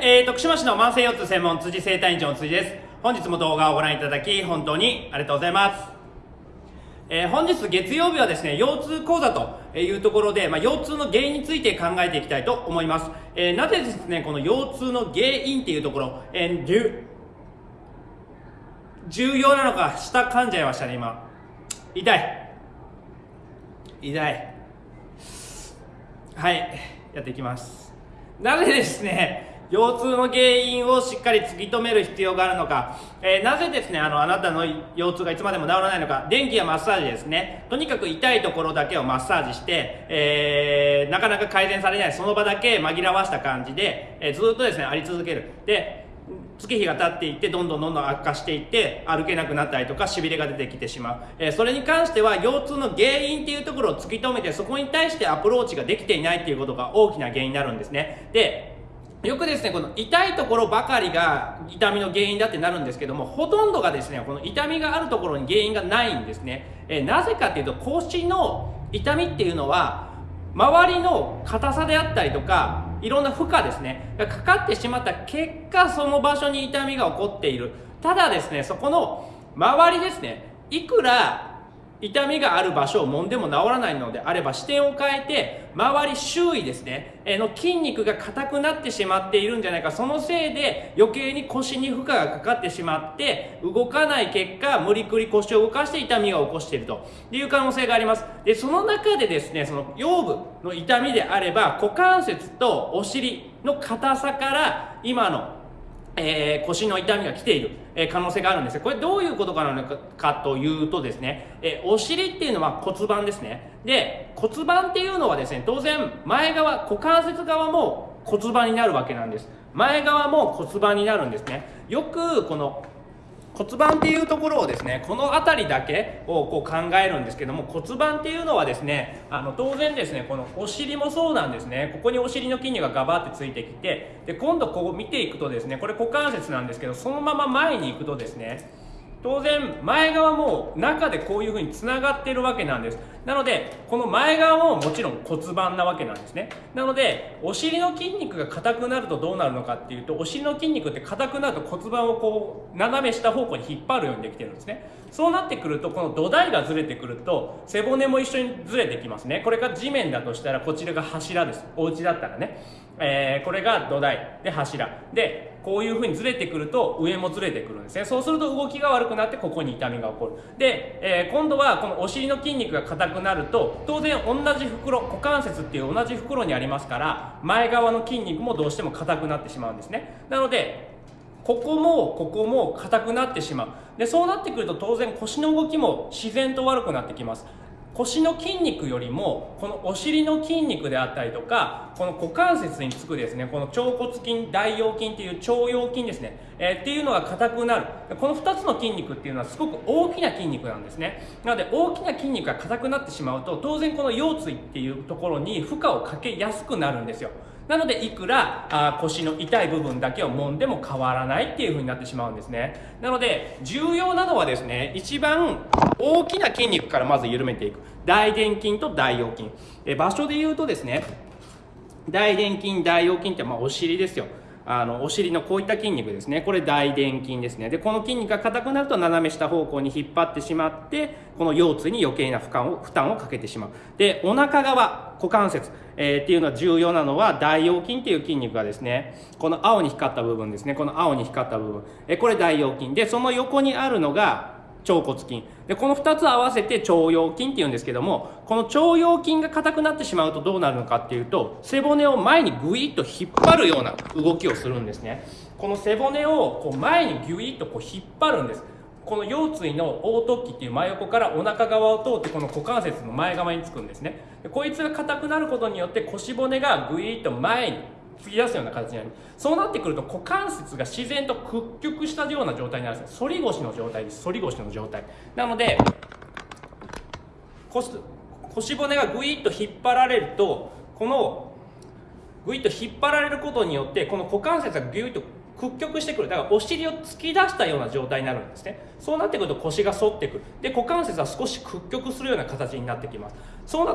えー、徳島市の慢性腰痛専門辻生体院長の辻です。本日も動画をご覧いただき、本当にありがとうございます。えー本日月曜日はですね、腰痛講座というところで、まあ、腰痛の原因について考えていきたいと思います。えーなぜですね、この腰痛の原因っていうところ、えー重重要なのか、下噛んじゃいましたね、今。痛い。痛い。はい、やっていきます。なぜですね、腰痛の原因をしっかり突き止める必要があるのか、えーなぜですね、あの、あなたの腰痛がいつまでも治らないのか、電気やマッサージですね、とにかく痛いところだけをマッサージして、えーなかなか改善されない、その場だけ紛らわした感じで、えーずっとですね、あり続ける。で、月日が経っていってどんどんどんどん悪化していって歩けなくなったりとかしびれが出てきてしまう、えーそれに関しては腰痛の原因っていうところを突き止めてそこに対してアプローチができていないっていうことが大きな原因になるんですね。でよくですねこの痛いところばかりが痛みの原因だってなるんですけどもほとんどがですねこの痛みがあるところに原因がないんですね、えなぜかっていうと腰の痛みっていうのは周りの硬さであったりとかいろんな負荷ですねがかかってしまった結果その場所に痛みが起こっている。ただですねそこの周りですねいくら痛みがある場所を揉んでも治らないのであれば視点を変えて周り周囲ですね。えの筋肉が硬くなってしまっているんじゃないか。そのせいで余計に腰に負荷がかかってしまって動かない結果無理くり腰を動かして痛みが起こしているという可能性があります。でその中でですねその腰部の痛みであれば股関節とお尻の硬さから今のえー腰の痛みが来ている、えー可能性があるんですこれどういうことかなのかというとですね、えーお尻っていうのは骨盤ですね。で骨盤っていうのはですね当然前側股関節側も骨盤になるわけなんです。前側も骨盤になるんですね。よくこの骨盤っていうところをですねこの辺りだけをこう考えるんですけども骨盤っていうのはですねあの当然ですねこのお尻もそうなんですね。ここにお尻の筋肉がガバってついてきてで今度こう見ていくとですねこれ股関節なんですけどそのまま前に行くとですね当然前側も中でこういうふうにつながってるわけなんです。なのでこの前側ももちろん骨盤なわけなんですね。なのでお尻の筋肉が硬くなるとどうなるのかっていうとお尻の筋肉って硬くなると骨盤をこう斜め下方向に引っ張るようにできてるんですね。そうなってくるとこの土台がずれてくると背骨も一緒にずれてきますね。これが地面だとしたらこちらが柱です。お家だったらね、えーこれが土台で柱。でこういうふうにずれてくると上もずれてくるんですね。そうすると動きが悪くなってここに痛みが起こる。で、えー今度はこのお尻の筋肉が硬くなると当然同じ袋股関節っていう同じ袋にありますから前側の筋肉もどうしても硬くなってしまうんですね。なのでここもここも硬くなってしまう。でそうなってくると当然腰の動きも自然と悪くなってきます。腰の筋肉よりもこのお尻の筋肉であったりとかこの股関節につくですねこの腸骨筋大腰筋っていう腸腰筋ですね、えーっていうのが硬くなる。この2つの筋肉っていうのはすごく大きな筋肉なんですね。なので大きな筋肉が硬くなってしまうと当然この腰椎っていうところに負荷をかけやすくなるんですよ。なのでいくらあ腰の痛い部分だけを揉んでも変わらないっていう風になってしまうんですね。なので重要なのはですね一番大きな筋肉からまず緩めていく。大臀筋と大腰筋。え場所で言うとですね大臀筋大腰筋ってまあお尻ですよ。あのお尻のこういった筋肉ですね。これ大臀筋ですね。でこの筋肉が硬くなると斜め下方向に引っ張ってしまってこの腰椎に余計な負荷を負担をかけてしまう。でお腹側股関節、えーっていうのは重要なのは大腰筋っていう筋肉がですねこの青に光った部分ですね。この青に光った部分、えーこれ大腰筋。でその横にあるのが腸骨筋。でこの2つ合わせて腸腰筋っていうんですけどもこの腸腰筋が硬くなってしまうとどうなるのかっていうと背骨を前にグイッと引っ張るような動きをするんですね。この背骨をこう前にギュイッとこう引っ張るんです。この腰椎の横突起っていう真横からお腹側を通ってこの股関節の前側につくんですね。でこいつが硬くなることによって腰骨がグイッと前に突き出すような形になる。そうなってくると股関節が自然と屈曲したような状態になるんです反り腰の状態です。反り腰の状態。なので腰腰骨がグイッと引っ張られるとこのグイッと引っ張られることによってこの股関節がギュイッと屈曲してくる。だからお尻を突き出したような状態になるんですね。そうなってくると腰が反ってくる。で股関節は少し屈曲するような形になってきます。そう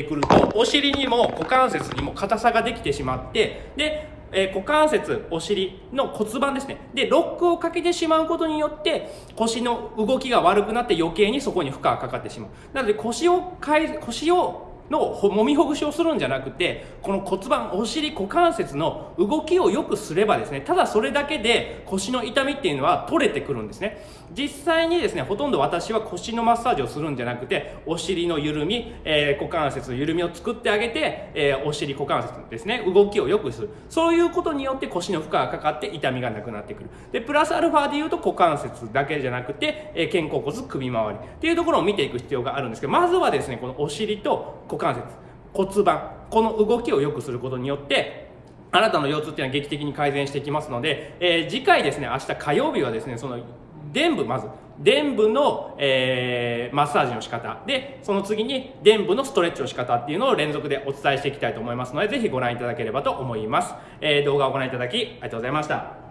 ってくるとお尻にも股関節にも硬さができてしまってでえー股関節お尻の骨盤ですね。でロックをかけてしまうことによって腰の動きが悪くなって余計にそこに負荷がかかってしまう。なので腰をかえ腰をの揉みほぐしをするんじゃなくてこの骨盤お尻股関節の動きをよくすればですねただそれだけで腰の痛みっていうのは取れてくるんですね。実際にですねほとんど私は腰のマッサージをするんじゃなくてお尻の緩み、えー股関節の緩みを作ってあげて、えーお尻股関節ですね動きをよくする。そういうことによって腰の負荷がかかって痛みがなくなってくる。でプラスアルファでいうと股関節だけじゃなくて、えー肩甲骨首周りっていうところを見ていく必要があるんですけどまずはですねこのお尻と股股関節骨盤この動きを良くすることによってあなたの腰痛っていうのは劇的に改善していきますので、えー次回ですね明日火曜日はですねその臀部まず臀部の、えーマッサージの仕方。でその次に臀部のストレッチの仕方っていうのを連続でお伝えしていきたいと思いますのでぜひご覧いただければと思います、えー動画をご覧いただきありがとうございました。